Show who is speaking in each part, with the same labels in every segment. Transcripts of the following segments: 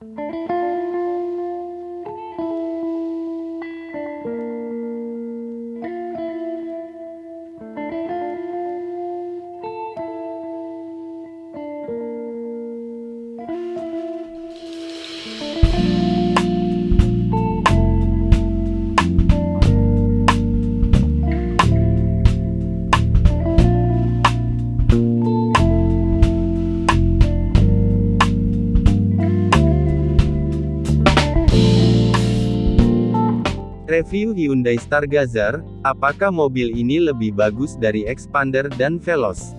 Speaker 1: Música Review Hyundai Stargazer, apakah mobil ini lebih bagus dari Expander dan Veloz?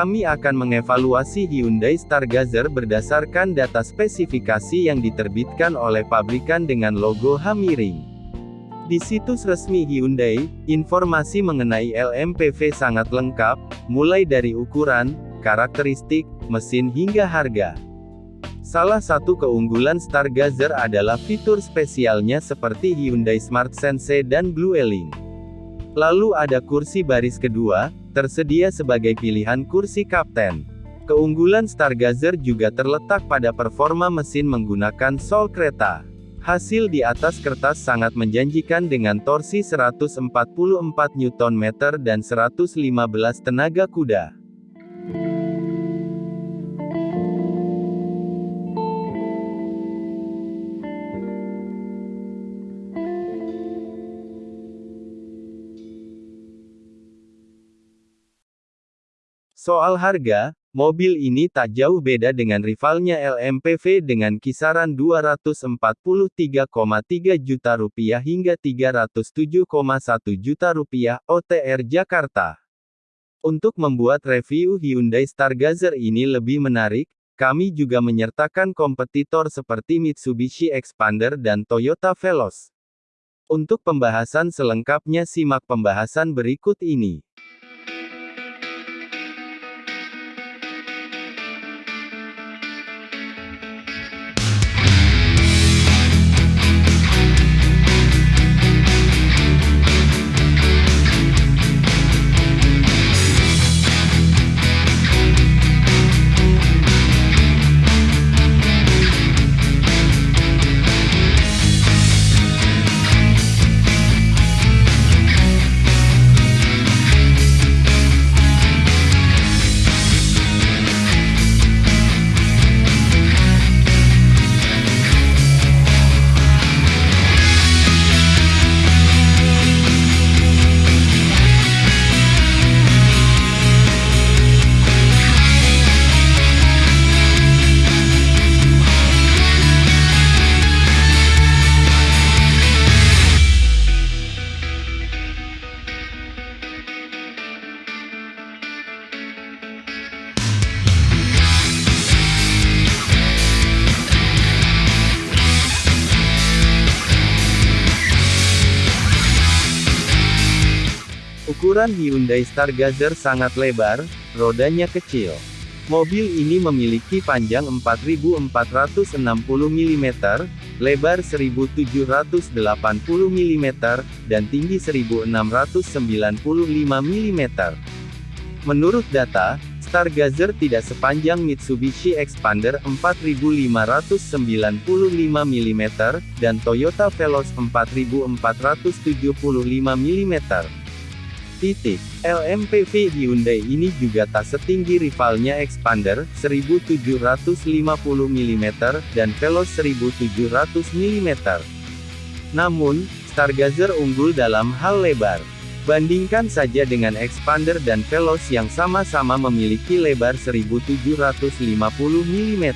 Speaker 1: Kami akan mengevaluasi Hyundai Stargazer berdasarkan data spesifikasi yang diterbitkan oleh pabrikan dengan logo H miring. Di situs resmi Hyundai, informasi mengenai LMPV sangat lengkap, mulai dari ukuran, karakteristik, mesin hingga harga. Salah satu keunggulan Stargazer adalah fitur spesialnya seperti Hyundai Smart Sense dan Blue Link. Lalu ada kursi baris kedua, tersedia sebagai pilihan kursi kapten. Keunggulan Stargazer juga terletak pada performa mesin menggunakan sol kereta. Hasil di atas kertas sangat menjanjikan dengan torsi 144 Nm dan 115 tenaga kuda. Soal harga, mobil ini tak jauh beda dengan rivalnya LMPV dengan kisaran 243,3 juta rupiah hingga 307,1 juta rupiah OTR Jakarta. Untuk membuat review Hyundai Stargazer ini lebih menarik, kami juga menyertakan kompetitor seperti Mitsubishi Expander dan Toyota Veloz. Untuk pembahasan selengkapnya simak pembahasan berikut ini. Ukuran Hyundai Stargazer sangat lebar, rodanya kecil. Mobil ini memiliki panjang 4460 mm, lebar 1780 mm, dan tinggi 1695 mm. Menurut data, Stargazer tidak sepanjang Mitsubishi Expander 4595 mm, dan Toyota Veloz 4475 mm. Titik. LMPV Hyundai ini juga tak setinggi rivalnya Expander, 1750 mm, dan Veloz 1700 mm. Namun, Stargazer unggul dalam hal lebar. Bandingkan saja dengan Expander dan Veloz yang sama-sama memiliki lebar 1750 mm.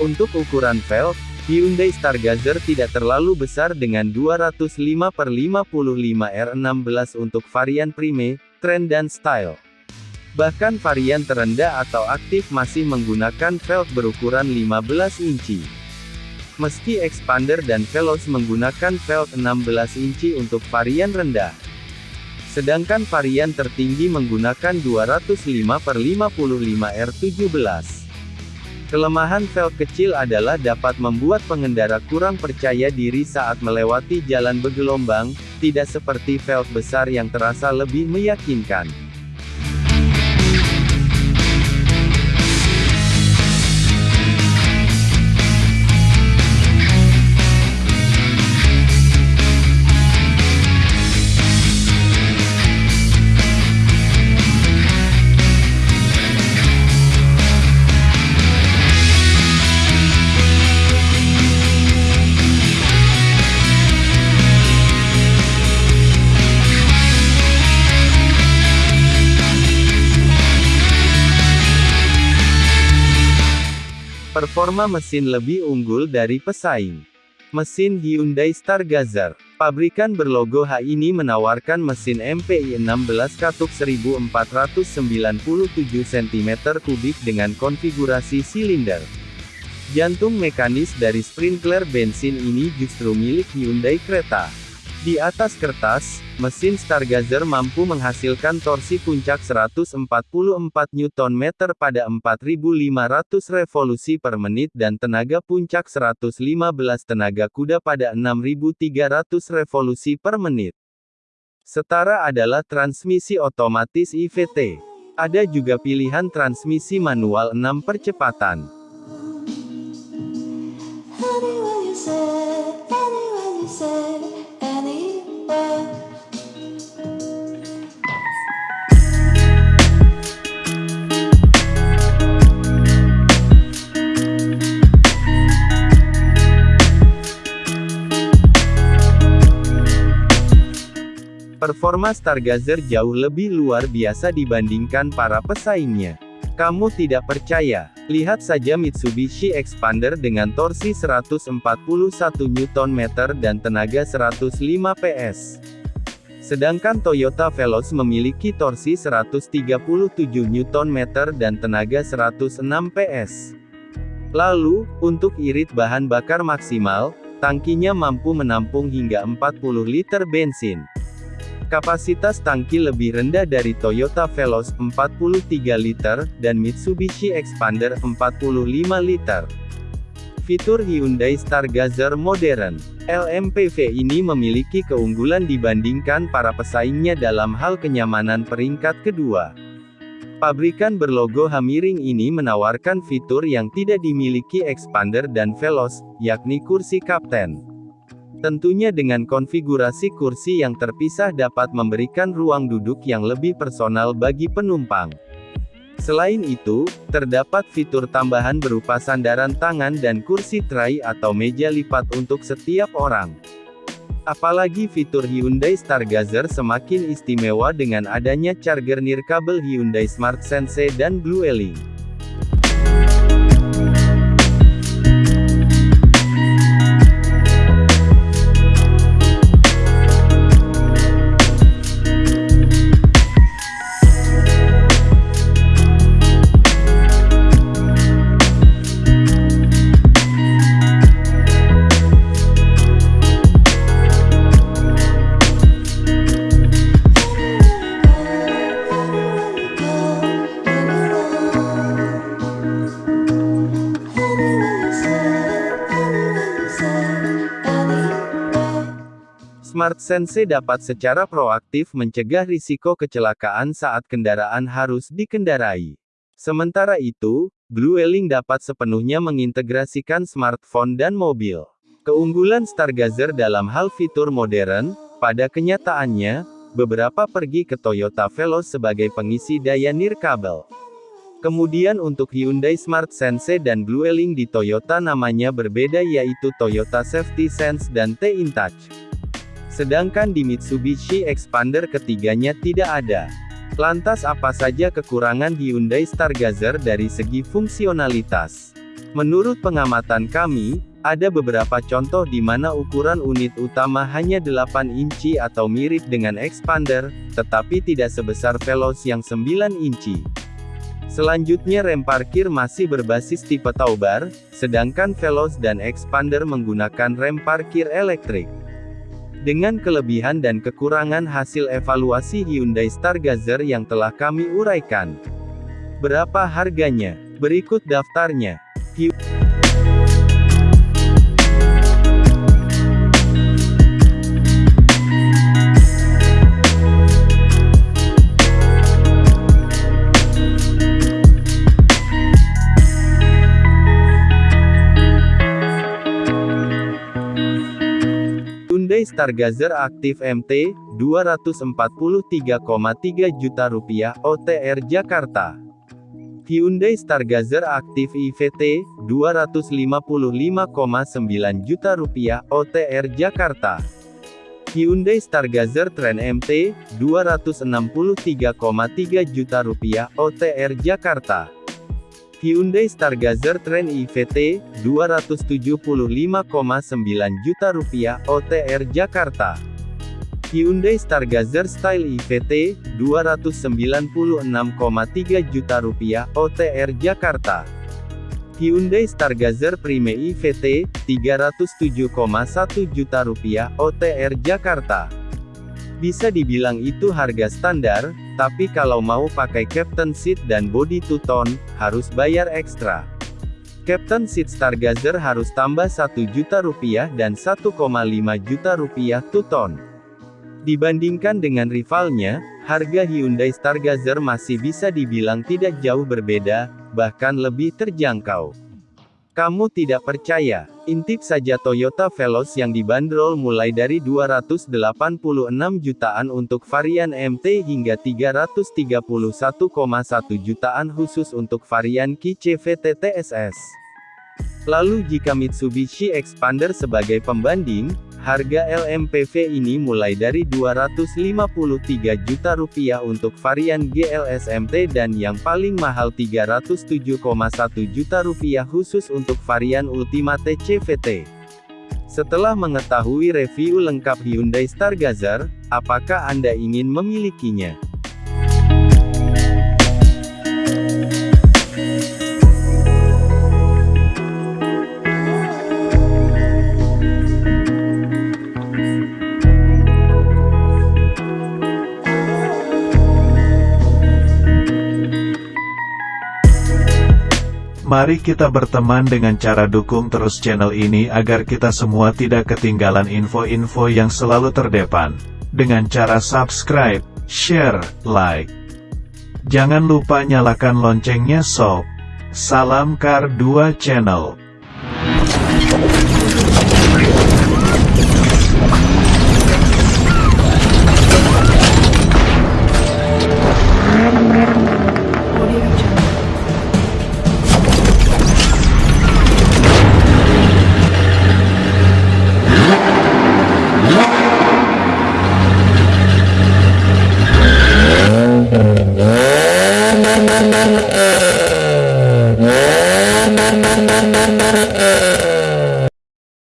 Speaker 1: Untuk ukuran velg, Hyundai Stargazer tidak terlalu besar dengan 205 per 55 R16 untuk varian Prime, Trend dan Style. Bahkan varian terendah atau aktif masih menggunakan velg berukuran 15 inci. Meski Expander dan Veloz menggunakan velg 16 inci untuk varian rendah. Sedangkan varian tertinggi menggunakan 205 per 55 R17. Kelemahan velg kecil adalah dapat membuat pengendara kurang percaya diri saat melewati jalan bergelombang, tidak seperti velg besar yang terasa lebih meyakinkan. Performa mesin lebih unggul dari pesaing. Mesin Hyundai Stargazer. Pabrikan berlogo H ini menawarkan mesin MPI 16 katuk 1497 cm3 dengan konfigurasi silinder. Jantung mekanis dari sprinkler bensin ini justru milik Hyundai Creta. Di atas kertas, mesin Stargazer mampu menghasilkan torsi puncak 144 Nm pada 4500 revolusi per menit dan tenaga puncak 115 tenaga kuda pada 6300 revolusi per menit. Setara adalah transmisi otomatis IVT. Ada juga pilihan transmisi manual 6 percepatan. Performa Stargazer jauh lebih luar biasa dibandingkan para pesaingnya. Kamu tidak percaya? Lihat saja Mitsubishi Expander dengan torsi 141 Nm dan tenaga 105 PS. Sedangkan Toyota Veloz memiliki torsi 137 Nm dan tenaga 106 PS. Lalu, untuk irit bahan bakar maksimal, tangkinya mampu menampung hingga 40 liter bensin. Kapasitas tangki lebih rendah dari Toyota Veloz 43 liter, dan Mitsubishi Expander 45 liter. Fitur Hyundai Stargazer modern, LMPV ini memiliki keunggulan dibandingkan para pesaingnya dalam hal kenyamanan peringkat kedua. Pabrikan berlogo Hamiring ini menawarkan fitur yang tidak dimiliki Expander dan Veloz, yakni kursi kapten. Tentunya dengan konfigurasi kursi yang terpisah dapat memberikan ruang duduk yang lebih personal bagi penumpang. Selain itu, terdapat fitur tambahan berupa sandaran tangan dan kursi tray atau meja lipat untuk setiap orang. Apalagi fitur Hyundai Stargazer semakin istimewa dengan adanya charger nirkabel Hyundai Smart Sense dan Blue Link. Smart Sense dapat secara proaktif mencegah risiko kecelakaan saat kendaraan harus dikendarai. Sementara itu, Blue Wheeling dapat sepenuhnya mengintegrasikan smartphone dan mobil. Keunggulan Stargazer dalam hal fitur modern, pada kenyataannya, beberapa pergi ke Toyota Veloz sebagai pengisi daya nirkabel. Kemudian untuk Hyundai Smart Sense dan Blue Wheeling di Toyota namanya berbeda yaitu Toyota Safety Sense dan T-InTouch. Sedangkan di Mitsubishi Expander ketiganya tidak ada. Lantas apa saja kekurangan Hyundai Stargazer dari segi fungsionalitas? Menurut pengamatan kami, ada beberapa contoh di mana ukuran unit utama hanya 8 inci atau mirip dengan expander, tetapi tidak sebesar Veloz yang 9 inci. Selanjutnya rem parkir masih berbasis tipe taubar, sedangkan Veloz dan expander menggunakan rem parkir elektrik. Dengan kelebihan dan kekurangan hasil evaluasi Hyundai Stargazer yang telah kami uraikan. Berapa harganya? Berikut daftarnya. Hyundai Stargazer Aktif MT, 243,3 juta rupiah, OTR Jakarta. Hyundai Stargazer Aktif IVT, 255,9 juta rupiah, OTR Jakarta. Hyundai Stargazer Trend MT, 263,3 juta rupiah, OTR Jakarta. Hyundai Stargazer Trend IVT, 275,9 juta rupiah, OTR Jakarta. Hyundai Stargazer Style IVT, 296,3 juta rupiah, OTR Jakarta. Hyundai Stargazer Prime IVT, 307,1 juta rupiah, OTR Jakarta. Bisa dibilang itu harga standar, tapi kalau mau pakai Captain Seat dan body two-tone, harus bayar ekstra. Captain Seat Stargazer harus tambah 1 juta rupiah dan 1,5 juta rupiah two-tone. Dibandingkan dengan rivalnya, harga Hyundai Stargazer masih bisa dibilang tidak jauh berbeda, bahkan lebih terjangkau. Kamu tidak percaya? Intip saja Toyota Veloz yang dibanderol mulai dari 286 jutaan untuk varian MT hingga 331,1 jutaan khusus untuk varian Ki CVT TSS. Lalu jika Mitsubishi Expander sebagai pembanding, Harga LMPV ini mulai dari 253 juta rupiah untuk varian GLS MT dan yang paling mahal 307,1 juta rupiah khusus untuk varian Ultimate CVT. Setelah mengetahui review lengkap Hyundai Stargazer, apakah Anda ingin memilikinya?
Speaker 2: Mari kita berteman dengan cara dukung terus channel ini agar kita semua tidak ketinggalan info-info yang selalu terdepan. Dengan cara subscribe, share, like. Jangan lupa nyalakan loncengnya sob. Salam Kar 2 Channel.